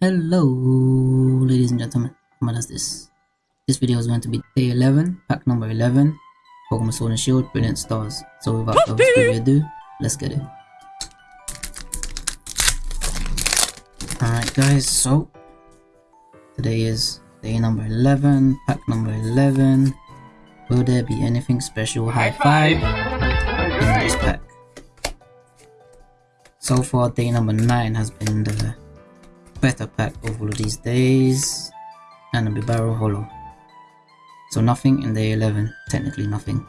Hello, ladies and gentlemen. What is this? This video is going to be day 11, pack number 11, Pokemon Sword and Shield, Brilliant Stars. So without further ado, let's get it. Alright guys, so today is day number 11, pack number 11. Will there be anything special high five in this pack? So far day number 9 has been the better pack of all these days and a Bibarel Holo. So nothing in day 11, technically nothing.